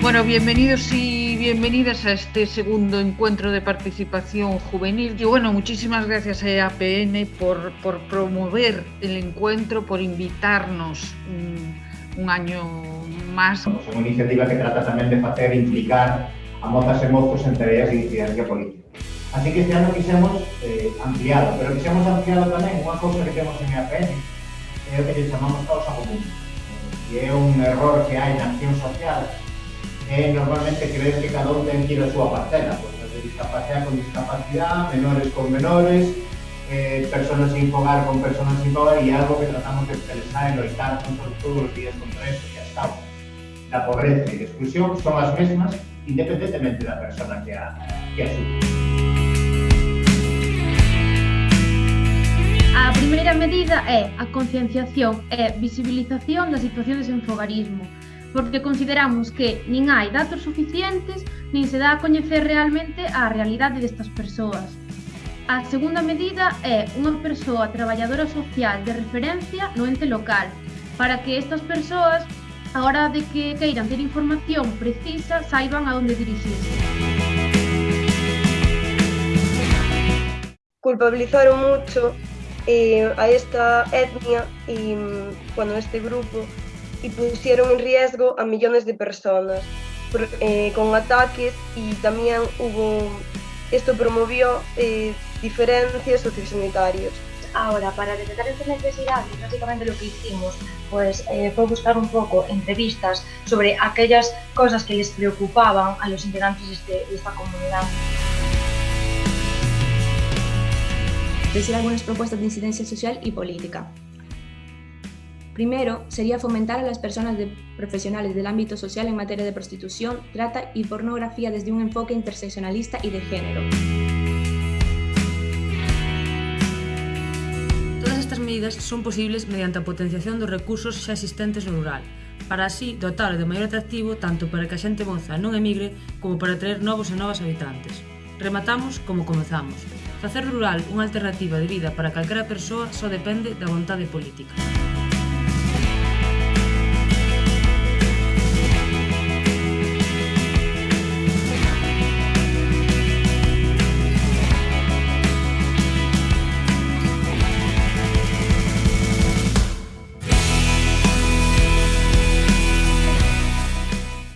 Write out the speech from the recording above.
Bueno, bienvenidos y bienvenidas a este segundo encuentro de participación juvenil. Y bueno, muchísimas gracias a APN por, promover el encuentro, por invitarnos un, un año máis. Somos unha iniciativa que trata tamén de facer implicar a mozas e mozos en tareas de incidencia política. Así que este ano quixemos eh, ampliado, pero quixemos ampliado tamén unha cousa que temos en APN, que é o que lle chamamos causa común, eh, que un error que hai na acción social eh, normalmente creen que cada un ten que ir a súa parcela, pois pues, de discapacidade con discapacidade, menores con menores, eh, personas sin hogar con personas sin hogar e algo que tratamos de expresar en loitar contra todos os días contra eso que hasta ahora. La pobreza e la exclusión son as mesmas independentemente da persona que a, que a sufre. A primeira medida é a concienciación e visibilización da situación de desenfogarismo, porque consideramos que nin hai datos suficientes nin se dá a coñecer realmente a realidade destas persoas. A segunda medida é unha persoa traballadora social de referencia no ente local, para que estas persoas, a hora de que queiran ter información precisa, saiban a onde dirixirse. Culpabilizaron mucho eh, a esta etnia y bueno, este grupo y pusieron en riesgo a millones de personas eh, con ataques y también hubo, esto promovió eh, diferencias sociosanitarias. Ahora, para detectar estas necesidades, básicamente lo que hicimos pues, eh, fue buscar un poco entrevistas sobre aquellas cosas que les preocupaban a los integrantes de, este, de esta comunidad. Decir algunas propuestas de incidencia social y política. Primero, sería fomentar a las personas de profesionales del ámbito social en materia de prostitución, trata y pornografía desde un enfoque interseccionalista y de género. Todas estas medidas son posibles mediante a potenciación dos recursos xa existentes no rural, para así dotar de maior atractivo tanto para que a xente moza non emigre como para atraer novos e novas habitantes. Rematamos como comezamos. Facer rural unha alternativa de vida para calquera persoa só depende da vontade política.